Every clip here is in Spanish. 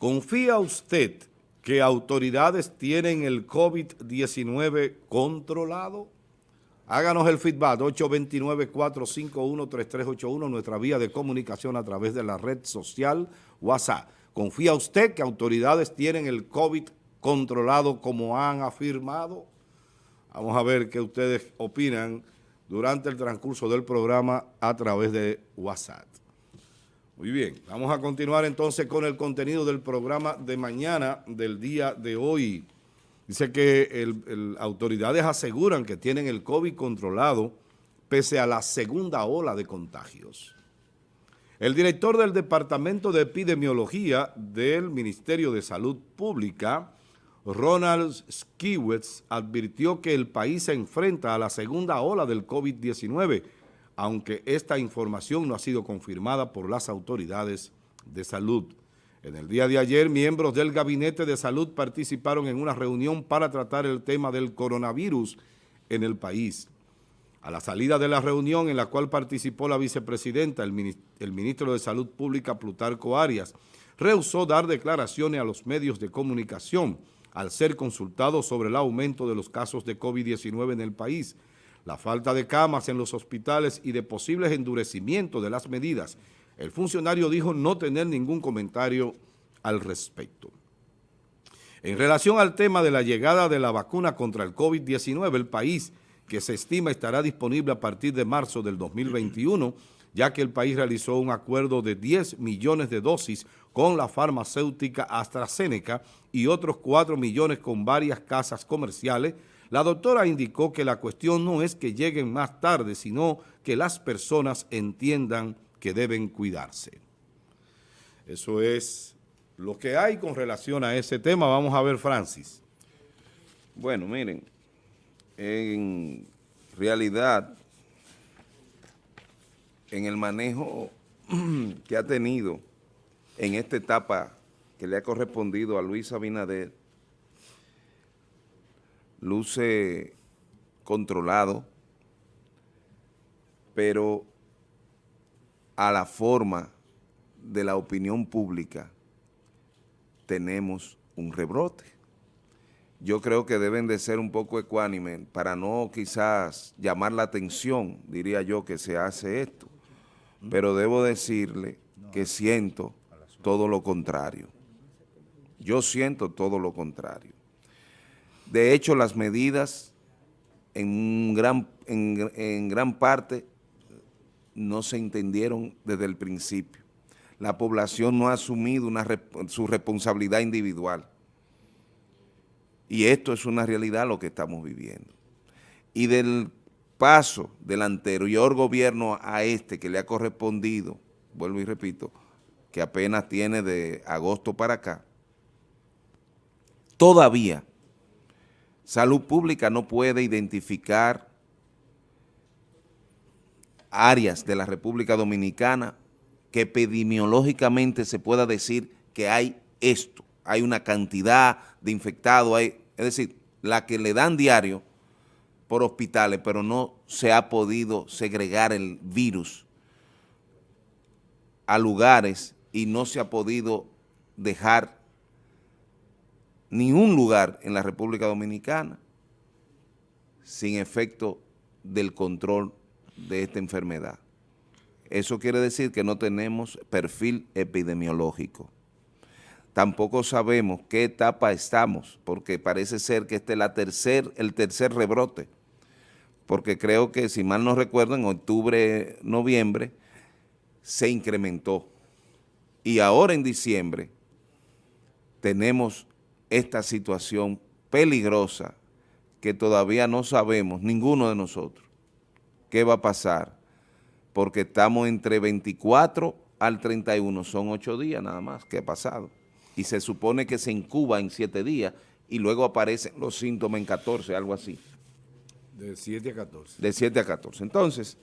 ¿Confía usted que autoridades tienen el COVID-19 controlado? Háganos el feedback, 829-451-3381, nuestra vía de comunicación a través de la red social WhatsApp. ¿Confía usted que autoridades tienen el COVID controlado como han afirmado? Vamos a ver qué ustedes opinan durante el transcurso del programa a través de WhatsApp. Muy bien, vamos a continuar entonces con el contenido del programa de mañana del día de hoy. Dice que autoridades aseguran que tienen el COVID controlado pese a la segunda ola de contagios. El director del Departamento de Epidemiología del Ministerio de Salud Pública, Ronald Skiwitz, advirtió que el país se enfrenta a la segunda ola del COVID-19, aunque esta información no ha sido confirmada por las autoridades de salud. En el día de ayer, miembros del Gabinete de Salud participaron en una reunión para tratar el tema del coronavirus en el país. A la salida de la reunión en la cual participó la vicepresidenta, el, ministro de Salud Pública, Plutarco Arias, rehusó dar declaraciones a los medios de comunicación al ser consultado sobre el aumento de los casos de COVID-19 en el país, la falta de camas en los hospitales y de posibles endurecimientos de las medidas. El funcionario dijo no tener ningún comentario al respecto. En relación al tema de la llegada de la vacuna contra el COVID-19, el país, que se estima estará disponible a partir de marzo del 2021, ya que el país realizó un acuerdo de 10 millones de dosis con la farmacéutica AstraZeneca y otros 4 millones con varias casas comerciales, la doctora indicó que la cuestión no es que lleguen más tarde, sino que las personas entiendan que deben cuidarse. Eso es lo que hay con relación a ese tema. Vamos a ver, Francis. Bueno, miren, en realidad, en el manejo que ha tenido en esta etapa que le ha correspondido a Luis Abinader, luce controlado, pero a la forma de la opinión pública tenemos un rebrote. Yo creo que deben de ser un poco ecuánimes para no quizás llamar la atención, diría yo, que se hace esto. Pero debo decirle que siento todo lo contrario. Yo siento todo lo contrario. De hecho, las medidas en gran, en, gran parte no se entendieron desde el principio. La población no ha asumido su responsabilidad individual. Y esto es una realidad lo que estamos viviendo. Y del paso del anterior gobierno a este que le ha correspondido, vuelvo y repito, que apenas tiene de agosto para acá, todavía Salud Pública no puede identificar áreas de la República Dominicana que epidemiológicamente se pueda decir que hay esto, hay una cantidad de infectados, es decir, la que le dan diario por hospitales, pero no se ha podido segregar el virus a lugares y no se ha podido dejar ni un lugar en la República Dominicana sin efecto del control de esta enfermedad. Eso quiere decir que no tenemos perfil epidemiológico. Tampoco sabemos qué etapa estamos, porque parece ser que este es tercer, el tercer rebrote, porque creo que, si mal no recuerdo, en octubre, noviembre, se incrementó. Y ahora en diciembre tenemos esta situación peligrosa que todavía no sabemos, ninguno de nosotros, qué va a pasar, porque estamos entre 24 al 31, son ocho días nada más que ha pasado, y se supone que se incuba en siete días y luego aparecen los síntomas en 14, algo así. De 7 a 14. De 7 a 14. Entonces,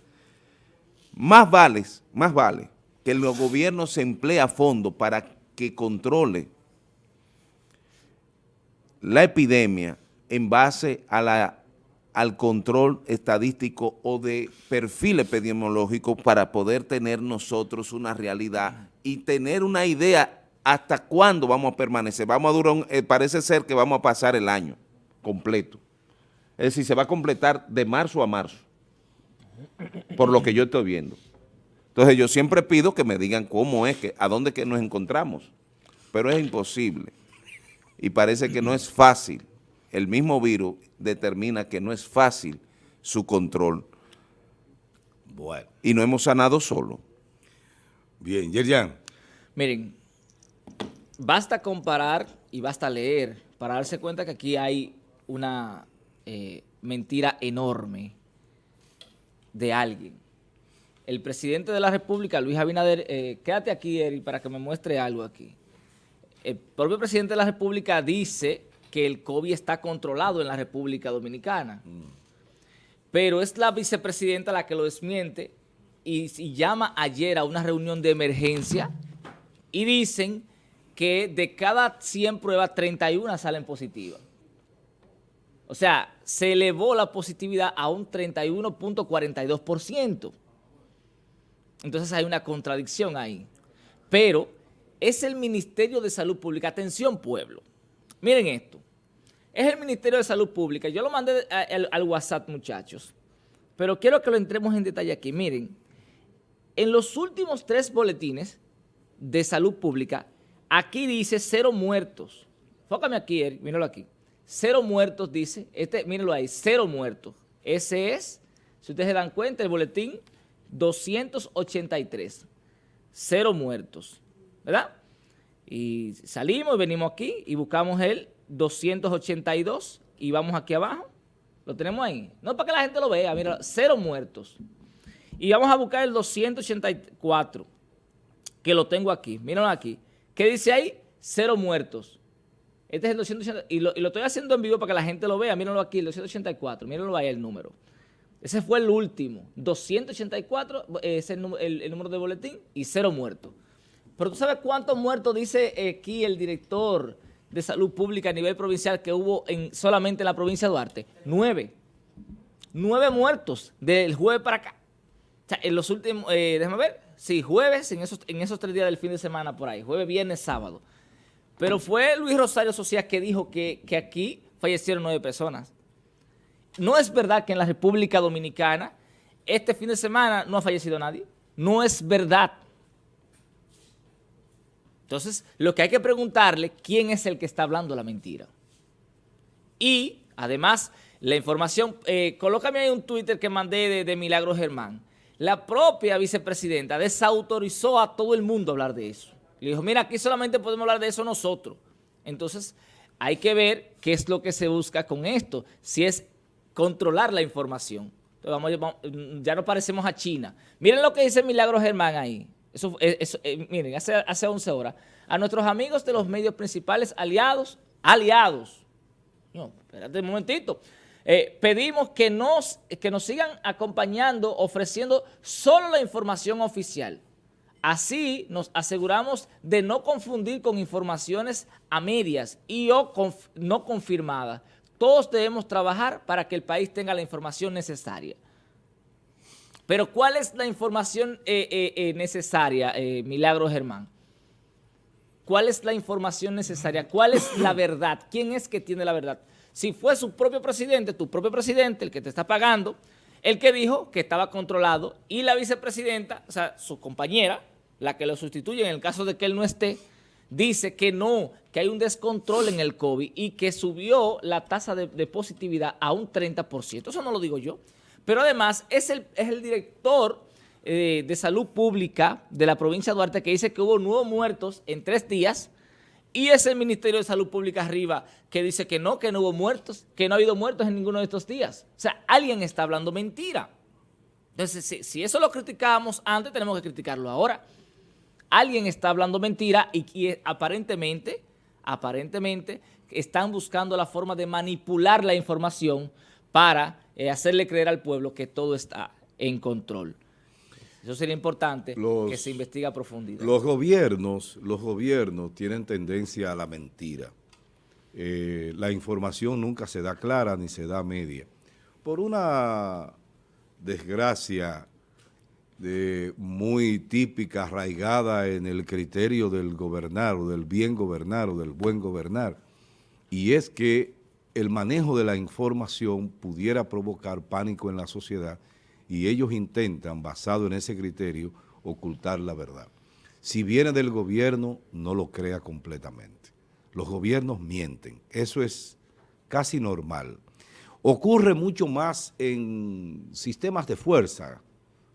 más vale, más vale que el gobierno se emplee a fondo para que controle la epidemia en base a la, al control estadístico o de perfil epidemiológico para poder tener nosotros una realidad y tener una idea ¿hasta cuándo vamos a permanecer? Vamos a durar, eh, parece ser que vamos a pasar el año completo. Es decir, se va a completar de marzo a marzo, por lo que yo estoy viendo. Entonces yo siempre pido que me digan cómo es, que, a dónde que nos encontramos, pero es imposible y parece que no es fácil. El mismo virus determina que no es fácil su control. Bueno. Y no hemos sanado solo. Bien, Yerjan. Miren, basta comparar y basta leer para darse cuenta que aquí hay una eh, mentira enorme de alguien. El presidente de la República, Luis Abinader, eh, quédate aquí, Eri, para que me muestre algo aquí. El propio presidente de la República dice que el COVID está controlado en la República Dominicana. Pero es la vicepresidenta la que lo desmiente y, y llama ayer a una reunión de emergencia y dicen que de cada 100 pruebas, 31 salen positivas. O sea, se elevó la positividad a un 31.42%. Entonces hay una contradicción ahí. Pero es el Ministerio de Salud Pública. Atención, pueblo. Miren esto. Es el Ministerio de Salud Pública. Yo lo mandé al, WhatsApp, muchachos. Pero quiero que lo entremos en detalle aquí. Miren, en los últimos tres boletines de salud pública, Aquí dice cero muertos. Fócame aquí, Eric, míralo aquí. Cero muertos dice, este, mírenlo ahí, cero muertos. Ese es, si ustedes se dan cuenta, el boletín 283. Cero muertos, ¿verdad? Y salimos y venimos aquí y buscamos el 282 y vamos aquí abajo. Lo tenemos ahí. No para que la gente lo vea, mira, cero muertos. Y vamos a buscar el 284, que lo tengo aquí. Míralo aquí. ¿Qué dice ahí? Cero muertos. Este es el 280, y lo, estoy haciendo en vivo para que la gente lo vea. Mírenlo aquí, el 284, mírenlo ahí el número. Ese fue el último. 284 es el, número de boletín y cero muertos. Pero tú sabes cuántos muertos dice aquí el director de salud pública a nivel provincial que hubo en, solamente en la provincia de Duarte. Nueve. Nueve muertos del jueves para acá. O sea, en los últimos, eh, déjame ver, sí, jueves, en esos, en esos tres días del fin de semana por ahí, jueves, viernes, sábado. Pero fue Luis Rosario Socias que dijo que, que aquí fallecieron nueve personas. No es verdad que en la República Dominicana este fin de semana no ha fallecido nadie. No es verdad. Entonces, lo que hay que preguntarle, ¿quién es el que está hablando la mentira? Y, además, la información, eh, colócame ahí un Twitter que mandé de, de Milagro Germán la propia vicepresidenta desautorizó a todo el mundo a hablar de eso. Le dijo, mira, aquí solamente podemos hablar de eso nosotros. Entonces, hay que ver qué es lo que se busca con esto, si es controlar la información. Entonces, vamos, ya no parecemos a China. Miren lo que dice Milagro Germán ahí. Eso, eh, miren, hace, hace 11 horas. A nuestros amigos de los medios principales aliados, aliados. No, espérate un momentito. Eh, pedimos que nos, que nos sigan acompañando, ofreciendo solo la información oficial. Así nos aseguramos de no confundir con informaciones a medias y o no confirmadas. Todos debemos trabajar para que el país tenga la información necesaria. Pero ¿cuál es la información eh, eh, necesaria, Milagro Germán? ¿Cuál es la información necesaria? ¿Cuál es la verdad? ¿Quién es que tiene la verdad? si fue su propio presidente, tu propio presidente, el que te está pagando, el que dijo que estaba controlado y la vicepresidenta, o sea, su compañera, la que lo sustituye en el caso de que él no esté, dice que no, que hay un descontrol en el COVID y que subió la tasa de, positividad a un 30%. Eso no lo digo yo. Pero además es el, es el director eh, de salud pública de la provincia de Duarte que dice que hubo nuevos muertos en tres días y es el Ministerio de Salud Pública arriba que dice que no, que no hubo muertos, que no ha habido muertos en ninguno de estos días. O sea, alguien está hablando mentira. Entonces, si, eso lo criticábamos antes, tenemos que criticarlo ahora. Alguien está hablando mentira y, aparentemente, aparentemente, están buscando la forma de manipular la información para eh, hacerle creer al pueblo que todo está en control. Eso sería importante que se investigue a profundidad. Los gobiernos, los gobiernos tienen tendencia a la mentira. Eh, la información nunca se da clara ni se da media. Por una desgracia de muy típica, arraigada en el criterio del gobernar o del bien gobernar o del buen gobernar, y es que el manejo de la información pudiera provocar pánico en la sociedad y ellos intentan, basado en ese criterio, ocultar la verdad. Si viene del gobierno, no lo crea completamente. Los gobiernos mienten, eso es casi normal. Ocurre mucho más en sistemas de fuerza,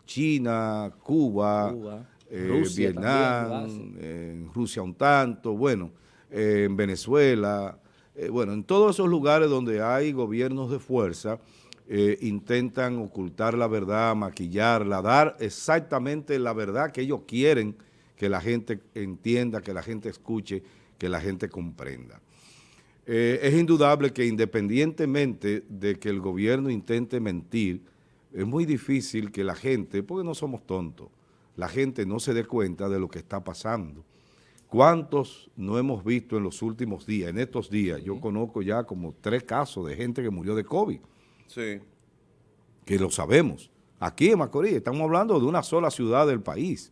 China, Cuba, eh, Vietnam, en Rusia un tanto, bueno, eh, en Venezuela, eh, bueno, en todos esos lugares donde hay gobiernos de fuerza, intentan ocultar la verdad, maquillarla, dar exactamente la verdad que ellos quieren que la gente entienda, que la gente escuche, que la gente comprenda. es indudable que independientemente de que el gobierno intente mentir, es muy difícil que la gente, porque no somos tontos, la gente no se dé cuenta de lo que está pasando. ¿Cuántos no hemos visto en los últimos días, en estos días? Yo conozco ya como tres casos de gente que murió de COVID. Sí. Que lo sabemos. Aquí en Macorís estamos hablando de una sola ciudad del país.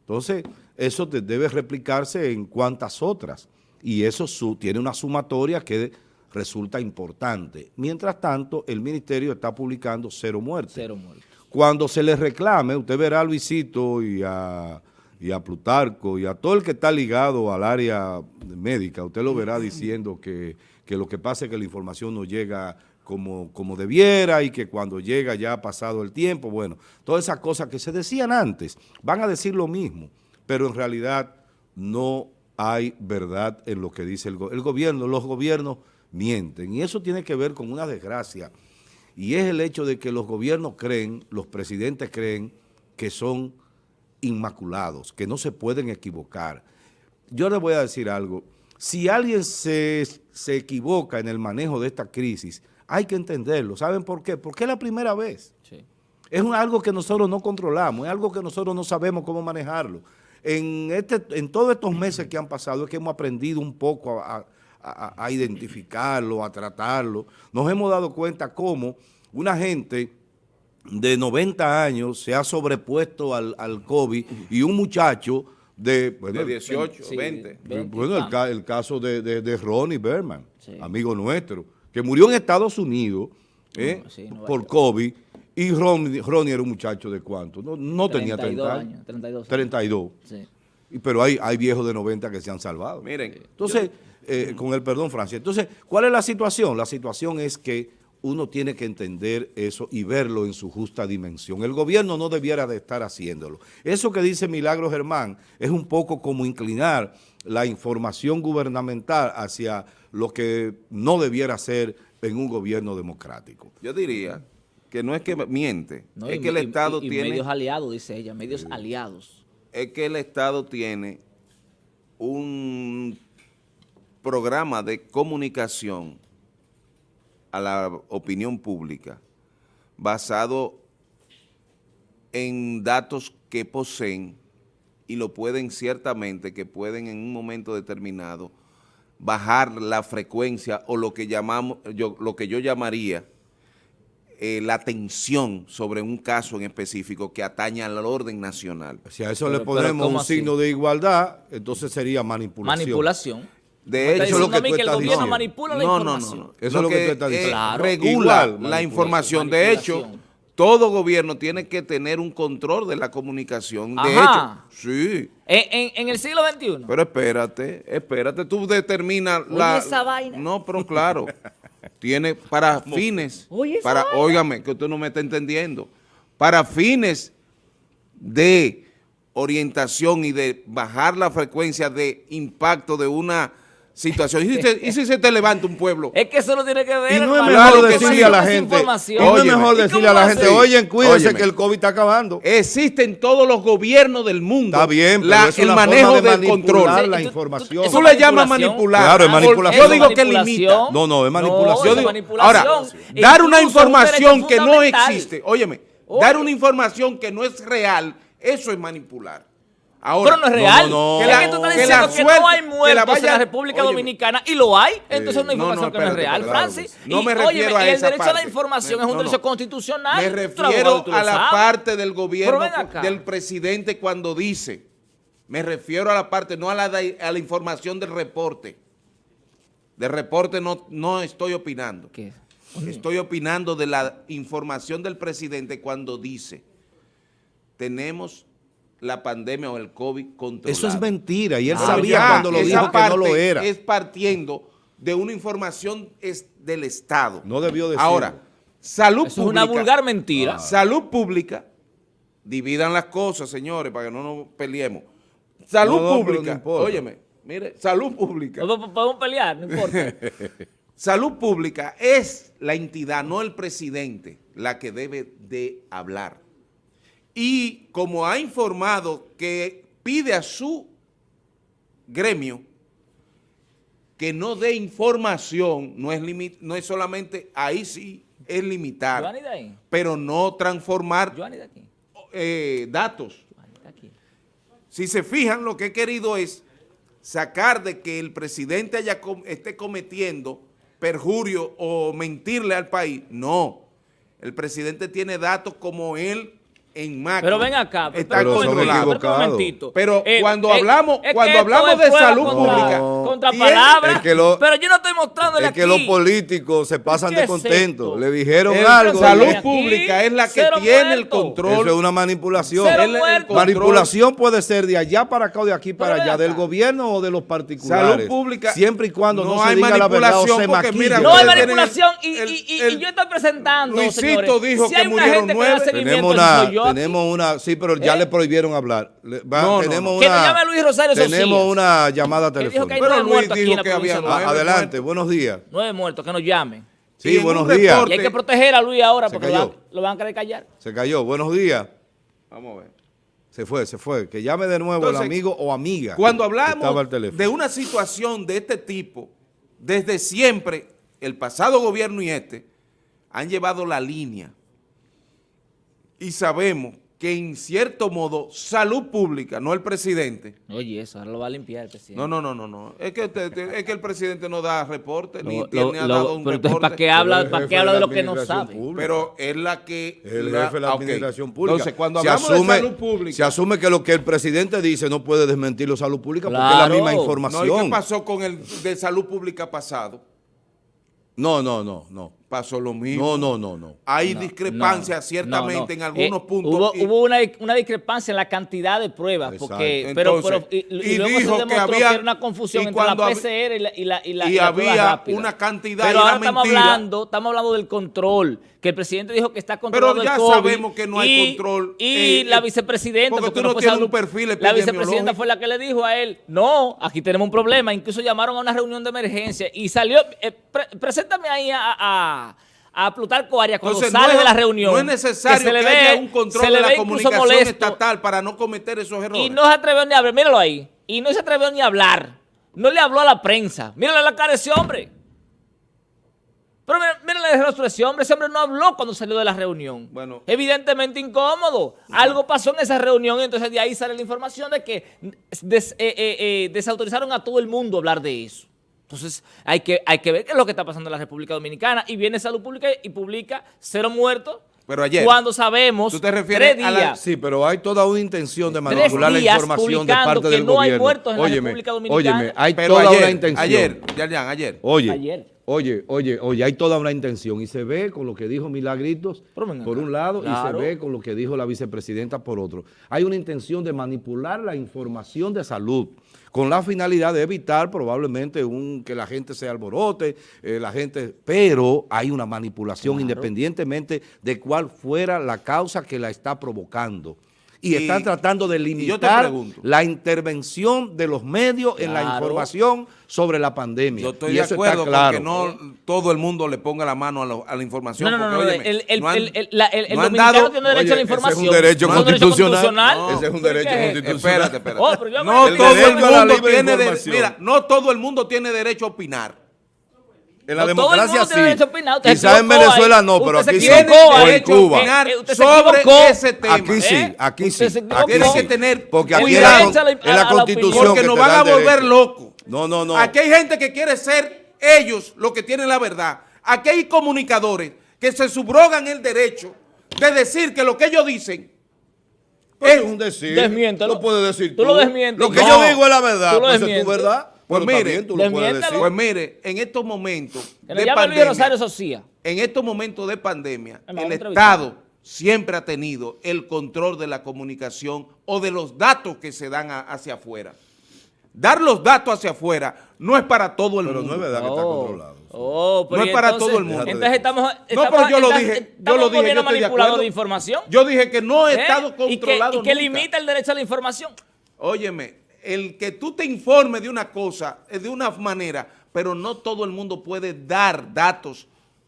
Entonces, eso debe replicarse en cuantas otras. Y eso tiene una sumatoria que resulta importante. Mientras tanto, el ministerio está publicando cero muertes. Cero muertes. Cuando se le reclame, usted verá a Luisito y a, y a Plutarco y a todo el que está ligado al área médica, usted lo verá diciendo que, que lo que pasa es que la información no llega como, como debiera y que cuando llega ya ha pasado el tiempo. Bueno, todas esas cosas que se decían antes van a decir lo mismo, pero en realidad no hay verdad en lo que dice el, el gobierno. Los gobiernos mienten. Y eso tiene que ver con una desgracia. Y es el hecho de que los gobiernos creen, los presidentes creen que son inmaculados, que no se pueden equivocar. Yo les voy a decir algo. Si alguien se, se equivoca en el manejo de esta crisis, hay que entenderlo. ¿Saben por qué? Porque es la primera vez. Es algo que nosotros no controlamos, es algo que nosotros no sabemos cómo manejarlo. En, este, en todos estos meses que han pasado es que hemos aprendido un poco a a, identificarlo, a tratarlo. Nos hemos dado cuenta cómo una gente de 90 años se ha sobrepuesto al, al COVID y un muchacho de, de 18, 20. Bueno, el, caso de, de, Ronnie Berman, amigo nuestro, que murió en Estados Unidos eh, por COVID y Ronnie, Ronnie, era un muchacho de cuánto, no, no tenía 30 años. 32. 32. Pero hay, hay viejos de 90 que se han salvado. Miren. Entonces... Eh, con el perdón, Francia. Entonces, ¿cuál es la situación? La situación es que uno tiene que entender eso y verlo en su justa dimensión. El gobierno no debiera de estar haciéndolo. Eso que dice Milagro Germán es un poco como inclinar la información gubernamental hacia lo que no debiera ser en un gobierno democrático. Yo diría que no es que miente, es que el Estado tiene... medios aliados, dice ella, medios aliados. Es que el Estado tiene un programa de comunicación a la opinión pública basado en datos que poseen y lo pueden ciertamente, que pueden en un momento determinado bajar la frecuencia o lo que llamamos, yo, lo que yo llamaría eh, la tensión sobre un caso en específico que atañe al orden nacional. Si a eso le ponemos un signo de igualdad, entonces sería manipulación. Manipulación. De hecho, lo que, tú la información. No, no, Eso es lo que, tú estás diciendo. regula la información. De hecho, todo gobierno tiene que tener un control de la comunicación. De hecho, sí. ¿En, el siglo XXI. Pero espérate, espérate, tú determinas la... esa vaina. No, pero claro, tiene para fines, para, óigame, que usted no me está entendiendo, para fines de orientación y de bajar la frecuencia de impacto de una situación. ¿Y si, se te levanta un pueblo? Es que eso no tiene que ver. Y no es mejor decirle a la gente, y no es mejor decirle a la gente, oye, cuídense que el COVID está acabando. Existen todos los gobiernos del mundo. Está bien, pero la, el manejo de del control. la información. Tú, le llamas manipular. Claro, es manipulación. Yo digo que limita. No, no, es manipulación. ahora, dar una información que no existe, óyeme, dar una información que no es real, eso es manipular. Ahora, pero no es no, real. no, no. Es Que la- que tú estás diciendo que, suerte- no hay muertos en la República. Dominicana y lo hay. Entonces es una no, no, información que no es real, Francis. no y, me refiero óyeme, a y el esa derecho a la información Me- es un no, derecho no. constitucional. Me refiero a la parte del gobierno, del presidente cuando dice, me refiero a la parte, no a la, a la información del reporte. Del reporte no, no estoy opinando. ¿Qué? Estoy opinando de la información del presidente cuando dice, tenemos la pandemia o el COVID controlado. Eso es mentira y él Pero sabía ya, cuando lo dijo que no lo era. Es partiendo de una información es del Estado. No debió decirlo. Ahora, salud Eso es pública. una vulgar mentira. Salud pública, dividan las cosas, señores, para que no nos peleemos. Salud No, no, no pública, importa. óyeme, mire, salud pública. Podemos pelear, no importa. Salud pública es la entidad, no el presidente, la que debe de hablar. Y como ha informado que pide a su gremio que no dé información, no es, limi- no es solamente, ahí sí es limitar, Giovanni de ahí. pero no transformar eh, datos. Si se fijan, lo que he querido es sacar de que el presidente haya com- esté cometiendo perjurio o mentirle al país. No, el presidente tiene datos como él en macro. Pero ven acá, está pero controlado. pero un momentito. Pero Eh, cuando eh, hablamos, es cuando hablamos de salud contra- pública, contra palabras, Es que lo- pero yo no estoy mostrándole Es que aquí. los políticos se pasan ¿Qué de es esto? Le dijeron el- algo. salud pública es la que tiene el control. Eso es una manipulación. El. Manipulación puede ser de allá para acá o de aquí para allá, del gobierno o de los particulares. Salud pública. Siempre y cuando no, no se hay diga la verdad o manipulación se mira, No hay manipulación y, yo estoy presentando, Luisito dijo que hay murieron nueve. Tenemos una, yo aquí. tenemos una, sí, pero ya ¿Eh? le prohibieron hablar. Le- va- No, tenemos no. Una, nos llame Luis Rosario Tenemos Socias. una llamada dijo telefónica. hay Pero Luis dijo que había nueve adelante, buenos días. Nueve muertos, que nos llamen. Sí, buenos días. reporte- Y hay que proteger a Luis ahora Se porque lo van, cayó. lo van a querer callar. Se cayó, buenos días. Vamos a ver. Se fue, se fue. Que llame de nuevo Entonces, el amigo o amiga. Cuando hablamos de una situación de este tipo, desde siempre, el pasado gobierno y este, han llevado la línea. Y sabemos que en cierto modo, salud pública, no el presidente. Oye, eso ahora lo va a limpiar el presidente. No, no, no, no, no. Es que, es que el presidente no da reporte, ni Lo- tiene lo- lo- dado un pero entonces, ¿para reporte. qué habla, para qué habla de lo que no sabe? pública. Pero es la que... El la- jefe de la administración pública. Entonces, cuando se hablamos asume, de salud pública... Se asume que lo que el presidente dice no puede desmentir la salud pública porque es la misma No, información. ¿y qué pasó con el de salud pública pasado? No, no, no, no. Pasó lo mismo. No, no, no, no. Hay No, discrepancias no, ciertamente no, en no. algunos Eh, puntos. Hubo, y- hubo una, una discrepancia en la cantidad de pruebas, Exacto. porque, pero, Entonces, pero- y, y y luego dijo se que demostró que, había- era una confusión entre la PCR y la, y la, y la, y y la prueba había una cantidad Pero y ahora estamos hablando, estamos hablando del control, que el presidente dijo que está controlado Pero ya el COVID, sabemos que no hay y- control, Y eh, la eh, vicepresidenta, porque tú no tienes un perfil La vicepresidenta fue la que le dijo a él, no, aquí tenemos un problema, incluso llamaron a una reunión de emergencia y salió, eh, pre- preséntame ahí a... a a Plutarco Arias cuando Entonces, sale no es- de la reunión. No es necesario se que, haya un control se le de la comunicación molesto. estatal para no cometer esos errores. Y no se atrevió ni a hablar, míralo ahí. Y no se atrevió ni a hablar. No le habló a la prensa. Mírale la cara ese hombre. Pero mira- mírale el rostro de ese hombre. Ese hombre no habló cuando salió de la reunión. Bueno. Evidentemente incómodo. Algo pasó en esa reunión y entonces de ahí sale la información de que des- eh, eh, eh, desautorizaron a todo el mundo a hablar de eso. Entonces hay que, hay que ver qué es lo que está pasando en la República Dominicana. Y viene Salud Pública y publica cero muertos. Pero ayer, Cuando sabemos ¿tú te refieres tres a la- Sí, pero hay toda una intención de manipular la información de parte que del no hay gobierno. muertos en la República Dominicana. óyeme, hay pero toda ayer, una intención. ayer, Yarjan, ayer. Oye, Ayer. Oye, oye, oye, hay toda una intención y se ve con lo que dijo Milagritos por un lado y se ve con lo que dijo la vicepresidenta por otro. Hay una intención de manipular la información de salud con la finalidad de evitar probablemente un que la gente se alborote, eh, la gente, pero hay una manipulación independientemente de cuál fuera la causa que la está provocando. Y, Y- están tratando de limitar la intervención de los medios en la Claro. información sobre la pandemia. Yo estoy Y de acuerdo claro. con que no todo el mundo le ponga la mano a, lo- a la información. No, no, no, porque, no, óyeme, el, el, no han- el, el- la- el- el no dominicano dado- tiene derecho Oye, a la ese es un información. derecho ¿No es un derecho constitucional. Ese es un ¿Por derecho qué? constitucional. Espérate, espérate. Oh, no me- todo el mundo tiene mira, no todo el mundo tiene derecho a opinar. En la No, democracia sí. Quizás en Venezuela ahí. no, pero aquí sí. O en Cuba. Eh, se sobre ese tema. Aquí sí, ¿Eh? aquí sí. Aquí Tiene que tener Porque aquí la, la- constitución. Porque que nos van a volver locos. No, no, no. Aquí hay gente que quiere ser ellos los que tienen la verdad. Aquí hay comunicadores que se subrogan el derecho de decir que lo que ellos dicen Pero es es un decir. Desmiéntelo. Lo puedes decir Tú lo desmientes. Lo que No. yo digo es la verdad. Tú lo Pues es tu verdad. Pues Pero mire, tú lo puedes desmiéntelo. decir. Pues mire, en estos momentos Que de pandemia, Rosario Socia. en estos momentos de pandemia, el. Estado siempre ha tenido el control de la comunicación o de los datos que se dan a- hacia afuera. Dar los datos hacia afuera no es para todo el Pero mundo. no es verdad que está Oh, controlado. oh, pero No es para entonces- todo el mundo. Entonces estamos, No, estamos pero yo lo dije, yo lo dije, yo estoy de acuerdo. de información. Yo dije que no he ¿eh? estado Y que- controlado Y que, nunca. limita el derecho a la información. Óyeme, el que tú te informes de una cosa es de una manera, pero no todo el mundo puede dar datos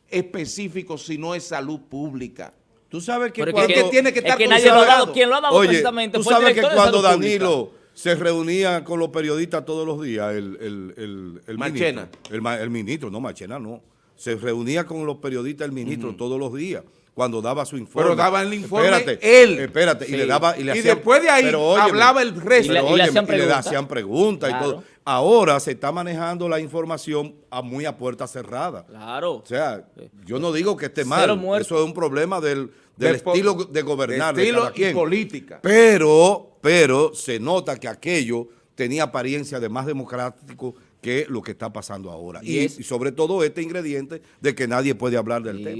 específicos si no es salud pública. Tú sabes que cuando... es que tiene que es estar que nadie lo ha dado. considerado. Quien lo ha dado Oye, precisamente tú sabes que cuando Pública. Danilo se reunía con los periodistas todos los días, el, el, el, el Machena. ministro, el, el ministro, no Machena, no, se reunía con los periodistas el ministro todos los días cuando daba su informe. Pero daba el informe espérate, él. Espérate, y le daba y le Y hacían- después de ahí pero óyeme, hablaba el resto. Y le- y le óyeme, hacían y le preguntas. hacían preguntas y todo. Ahora se está manejando la información a muy a puerta cerrada. Claro. O sea, yo no digo que esté Cero mal, muertos. eso es un problema del, De estilo de gobernar de estilo cada y política. Pero, pero se nota que aquello tenía apariencia de más democrático que lo que está pasando ahora. Y Y, es- y sobre todo este ingrediente de que nadie puede hablar del tema.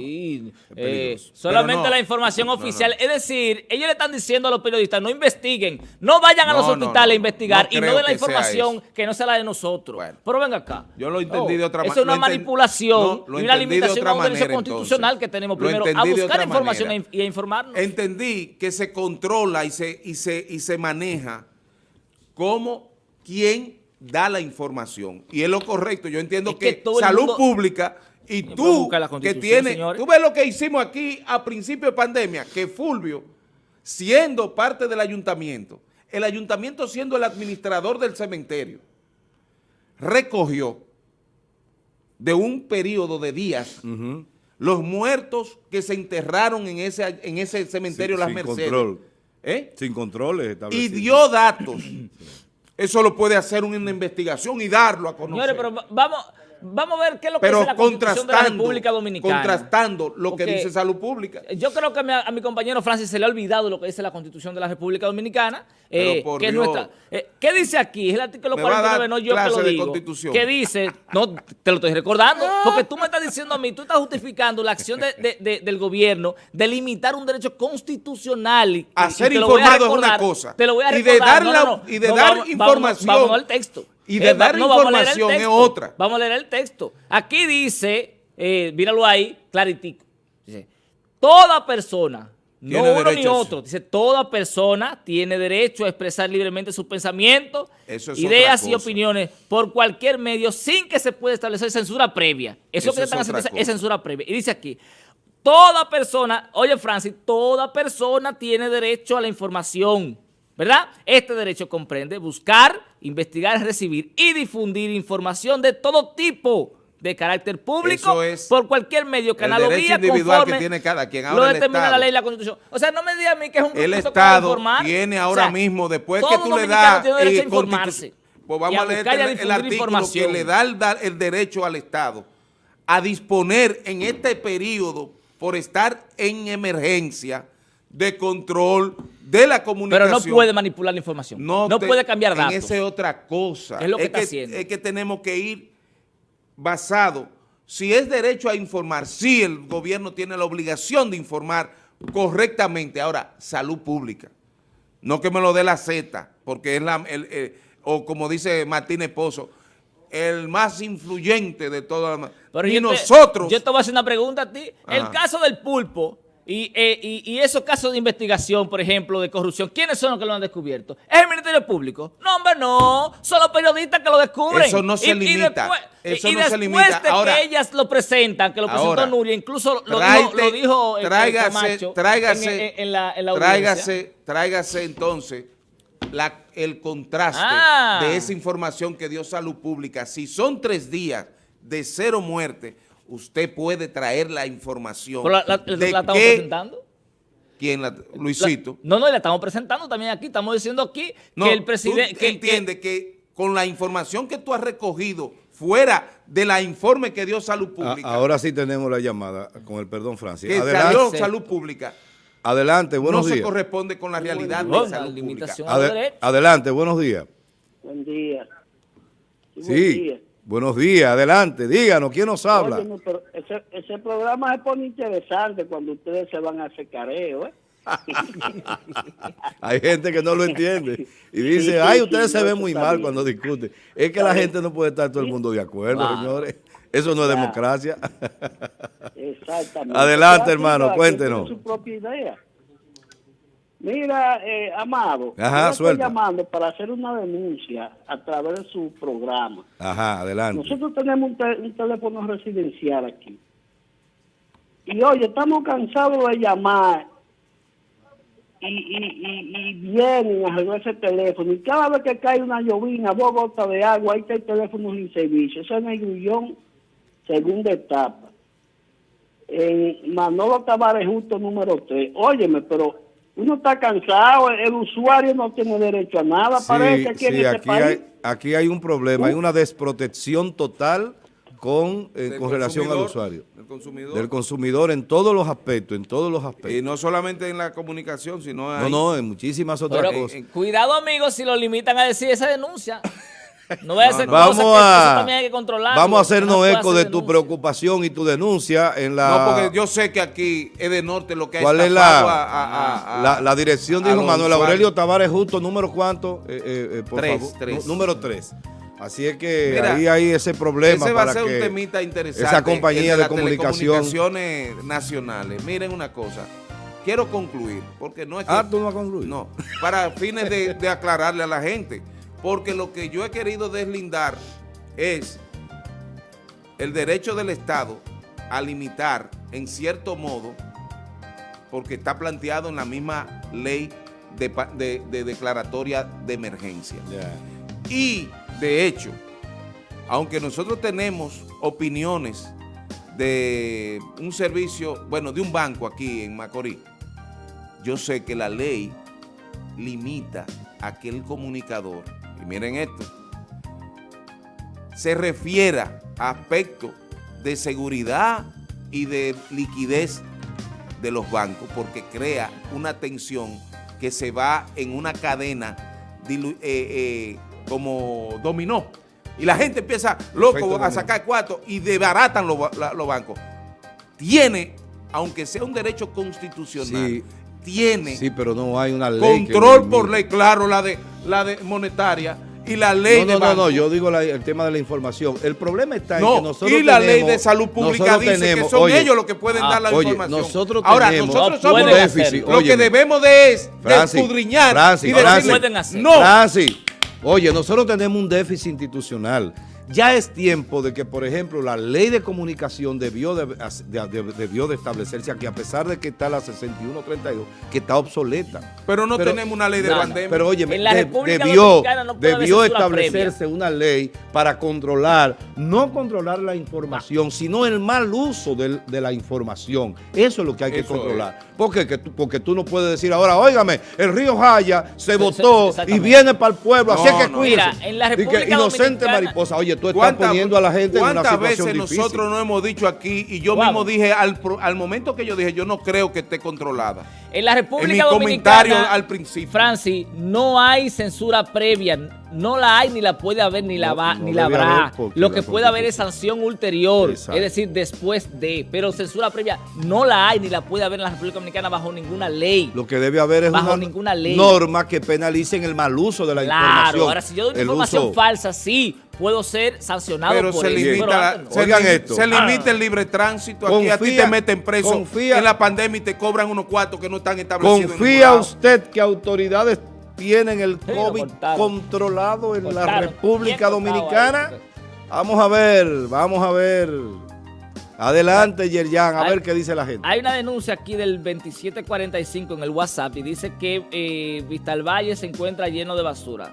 Eh, solamente no, la información no, no. oficial. Es decir, ellos le están diciendo a los periodistas, no investiguen, no vayan a los hospitales no, a investigar no y no den la información eso. que no sea la de nosotros. Bueno. Pero venga acá. Yo lo entendí Oh, de otra Eso ma- es una manipulación no, lo y una limitación a un derecho manera, constitucional entonces. que tenemos primero a buscar información manera. y a informarnos. Entendí que se controla y se, y se, y se maneja como quien da la información. Y es lo correcto. Yo entiendo Es que salud mundo- pública y tú que tienes... señores. Tú ves lo que hicimos aquí a principio de pandemia, que Fulvio, siendo parte del ayuntamiento, el ayuntamiento siendo el administrador del cementerio, recogió de un periodo de días los muertos que se enterraron en ese, en ese cementerio Sin- Las sin Mercedes. control. ¿Eh? Sin controles Y dio datos. Eso lo puede hacer una investigación y darlo a conocer. Señores, pero va- vamos, vamos a ver qué es lo que Pero dice la Constitución de la República Dominicana. contrastando lo que dice salud pública. Yo creo que a mi, a mi compañero Francis se le ha olvidado lo que dice la Constitución de la República Dominicana, Pero eh, por que es Dios. nuestra. eh, ¿Qué dice aquí? Es el artículo Me va a dar 49, no yo que lo digo. Que dice, no, te lo estoy recordando, porque tú me estás diciendo a mí, tú estás justificando la acción de- de- de- del gobierno de limitar un derecho constitucional. y- a informado es una recordar, cosa. Te lo voy a Y de recordar. dar la- no, no. y de dar vamos- información. Vamos, vamos al texto. Y de dar leer el información es otra. Vamos a leer el texto. Aquí dice, eh, míralo ahí, claritico. Dice, toda persona, no uno ni otro, dice, toda persona tiene derecho a expresar libremente sus pensamientos, es ideas y cosa. opiniones por cualquier medio sin que se pueda establecer censura previa. Eso, Eso que es están haciendo otra es- cosa. censura previa. Y dice aquí, toda persona, oye Francis, toda persona tiene derecho a la información. ¿Verdad? Este derecho comprende buscar, investigar, recibir y difundir información de todo tipo de carácter público es por cualquier medio, canal o derecho vía individual que tiene cada quien. lo Ahora el determina la ley y la Constitución. O sea, no me diga a mí que es un El Estado informar. tiene O ahora sea, mismo, después que tú le das tiene a eh, informarse pues vamos a leer el, artículo que le da el, da- el derecho al Estado a disponer en este periodo por estar en emergencia de control de la Pero comunicación. no puede manipular la información. No, te- puede cambiar datos. Esa es otra cosa. Es lo que está que, haciendo. Es que tenemos que ir basado. Si es derecho a informar, sí el gobierno tiene la obligación de informar correctamente. Ahora, salud pública. No que me lo dé la Z, porque es la, el, o como dice Martínez Pozo, el más influyente de todas. Pero Y yo te- nosotros, yo te voy a hacer una pregunta a ti. El caso del pulpo y, eh, y- y esos casos de investigación, por ejemplo, de corrupción, ¿quiénes son los que lo han descubierto? ¿Es el Ministerio Público? No, hombre, no. Son los periodistas que lo descubren. Eso no se limita. Eso y no se después limita. de Ahora- que ellas lo presentan, que lo presentó Ahora, Nuria, incluso lo dijo, lo dijo eh, tráigase, Camacho tráigase, en, en la, en la audiencia. tráigase, tráigase entonces la- el contraste Ah. de esa información que dio Salud Pública. Si son tres días de cero muerte, usted puede traer la información Pero la, la- de la estamos qué- presentando. quién la- Luisito. La- no, no, la estamos presentando también aquí. Estamos diciendo aquí No, que el presidente... que- entiende que, con la información que tú has recogido fuera de la informe que dio Salud A- Pública, ahora sí tenemos la llamada, con el perdón, Francis. que Adelante, salió. Salud Pública, adelante buenos no se días. corresponde con la realidad no, de la Salud Pública. adelante, buenos días. Buen día. buen Sí, día. Buenos días, adelante, díganos, ¿quién nos habla? Pero ese, ese programa se pone interesante cuando ustedes se van a hacer careo, ¿eh? Hay gente que no lo entiende y dice, Sí, ay, ustedes sí, se ven muy mal bien. cuando discuten. Es que la gente no puede estar todo el mundo de acuerdo, señores. Eso no es democracia. Exactamente. Adelante, hermano, cuéntenos. su propia idea. Mira, eh, Amado, Ajá, yo estoy llamando para hacer una denuncia a través de su programa. Ajá, adelante. Nosotros tenemos un, te- un teléfono residencial aquí. Y oye, estamos cansados de llamar y, y, y, y vienen a arreglar ese teléfono. Y cada vez que cae una llovina, dos gotas de agua, ahí está el teléfono sin servicio. Ese es el grullón, segunda etapa. En Manolo Tavares Justo número 3. Óyeme, pero uno está cansado, el, usuario no tiene derecho a nada, Sí, parece aquí en este aquí país. hay, aquí hay un problema, hay una desprotección total con, eh, con relación al usuario. del consumidor. Del consumidor en todos los aspectos, en todos los y aspectos. no solamente en la comunicación, sino No, no, en muchísimas otras Pero, cosas. en- cuidado, amigos, si lo limitan a decir esa denuncia. No vaya a ser no. cosa Vamos que eso a, también hay que controlarlo. vamos a hacernos No eco hacer de tu denuncia. preocupación y tu denuncia en la... No, porque yo sé que aquí es de norte lo que ¿Cuál es la, a- a- a- a- la, la dirección? a Dijo Manuel usuarios. Aurelio Tavares Justo, número cuánto, Eh, eh, eh, por Tres, favor. tres. Número 3. Así es que Mira, ahí hay ese problema Ese va a para ser que un temita interesante. esa compañía de las comunicación... telecomunicaciones nacionales. Miren una cosa. Quiero concluir, porque no es que... Ah, tú no vas a concluir. No, para fines de, de aclararle a la gente. Porque lo que yo he querido deslindar es el derecho del Estado a limitar, en cierto modo, porque está planteado en la misma ley de, pa- de- de declaratoria de emergencia. Y, de hecho, aunque nosotros tenemos opiniones de un servicio, bueno, de un banco aquí en Macorís, yo sé que la ley limita a que el comunicador, y miren esto, se refiera a aspectos de seguridad y de liquidez de los bancos, porque crea una tensión que se va en una cadena eh, eh, como dominó. Y la gente empieza loco a sacar cuartos y debaratan los, bancos. Tiene, aunque sea un derecho constitucional, Sí. Tiene Sí, pero no hay una ley control por ley, claro, la de la de monetaria y la ley No, de no, no, no, banco. yo digo la- el tema de la información. El problema está en No, que nosotros y la ley tenemos- de salud pública dice tenemos- que son oye, ellos los que pueden ah, dar la oye, información. nosotros Ahora, tenemos nosotros No somos los- hacerlo. lo que debemos de es de Francis, escudriñar Francis, y No Francis. decirle, hacer. no, Francis, oye, nosotros tenemos un déficit institucional. Ya es tiempo de que, por ejemplo, la ley de comunicación debió de, de- de- debió de establecerse aquí, a pesar de que está la 6132, que está obsoleta. pero no Pero- tenemos una ley de No, no, pandemia. Pero oye, En la República debió, no debió establecerse una ley para controlar, no controlar la información, sino el mal uso de, la información. Eso es lo que hay que Eso controlar. ¿Por qué? Que tú- porque tú no puedes decir ahora, óigame, el río Jaya se votó y viene para el pueblo, así No, es que no. cuídense. Mira, en la Y que República inocente mariposa, oye, tú estás ¿Cuántas- poniendo a la gente en una ¿Cuántas situación veces difícil. nosotros no hemos dicho aquí y yo mismo dije al, al momento que yo dije yo no creo que esté controlada? En la República En mi Dominicana, comentario al principio. Francis, no hay censura previa, no la hay, ni la puede haber, ni la No, va, no ni la habrá. Lo que puede haber es sanción ulterior, Exacto. es decir, después de. Pero censura previa no la hay, ni la puede haber en la República Dominicana bajo ninguna ley. Lo que debe haber es Bajo una ninguna ley. norma que penalicen el mal uso de la Claro, información. ahora si yo doy información uso- falsa, sí, puedo ser sancionado Pero por se limita, pero la- antes no. se, Oigan limi- esto. se limita el libre tránsito. Aquí a ti Confía- te meten preso confía- en la pandemia y te cobran unos cuartos que no están establecidos. ¿Confía usted que autoridades tienen el Sí, COVID controlado en la. República Dominicana? ahí. Vamos a ver, vamos a ver. Adelante, Yerjan, a Hay- ver qué dice la gente. Hay una denuncia aquí del 2745 en el WhatsApp y dice que eh, Vistalvalle se encuentra lleno de basura.